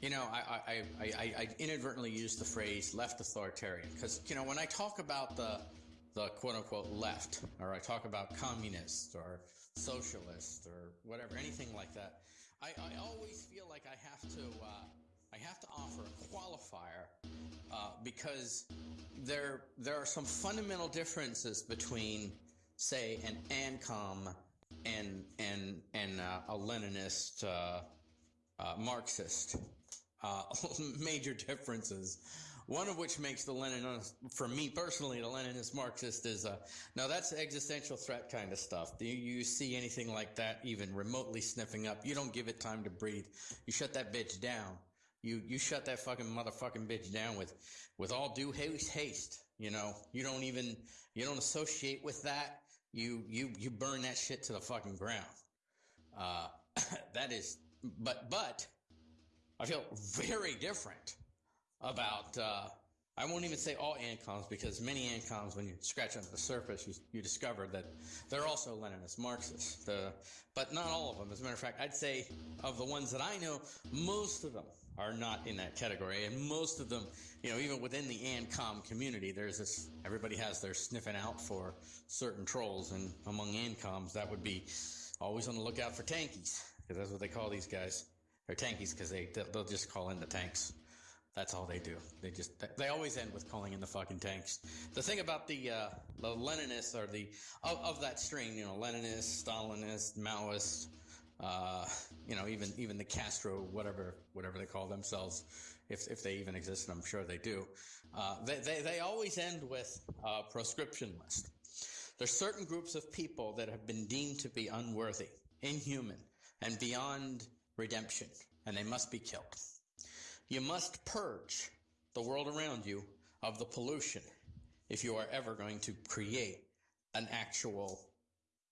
You know, I, I, I, I, inadvertently used the phrase left authoritarian because, you know, when I talk about the, the quote unquote left, or I talk about communists or socialists or whatever, anything like that, I, I always feel like I have to, uh, I have to offer a qualifier uh, because there, there are some fundamental differences between, say, an ANCOM and, and, and uh, a Leninist uh, uh, Marxist uh, major differences. One of which makes the Leninist, for me personally, the Leninist Marxist is uh, now that's existential threat kind of stuff. Do you see anything like that even remotely sniffing up? You don't give it time to breathe. You shut that bitch down. You you shut that fucking motherfucking bitch down with with all due haste. Haste. You know you don't even you don't associate with that. You you you burn that shit to the fucking ground. Uh, that is, but but I feel very different about, uh, I won't even say all ANCOMs because many ANCOMs, when you scratch under the surface, you, you discover that they're also Leninist Marxists. The, but not all of them. As a matter of fact, I'd say of the ones that I know, most of them are not in that category. And most of them, you know, even within the ANCOM community, there's this, everybody has their sniffing out for certain trolls. And among ANCOMs, that would be always on the lookout for tankies because that's what they call these guys. They're tankies because they they'll just call in the tanks. That's all they do. They just they always end with calling in the fucking tanks. The thing about the uh, the Leninists or the of, of that string, you know, Leninist, Stalinist, Maoist, uh, you know, even even the Castro, whatever whatever they call themselves, if if they even exist, and I'm sure they do. Uh, they, they they always end with a proscription list. There's certain groups of people that have been deemed to be unworthy, inhuman, and beyond redemption, and they must be killed. You must purge the world around you of the pollution if you are ever going to create an actual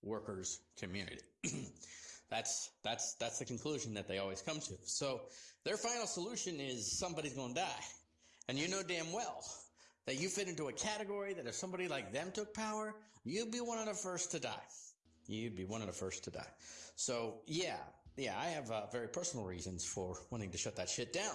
workers community. that's that's that's the conclusion that they always come to. So their final solution is somebody's going to die. And you know damn well that you fit into a category that if somebody like them took power, you'd be one of the first to die. You'd be one of the first to die. So yeah, yeah, I have uh, very personal reasons for wanting to shut that shit down.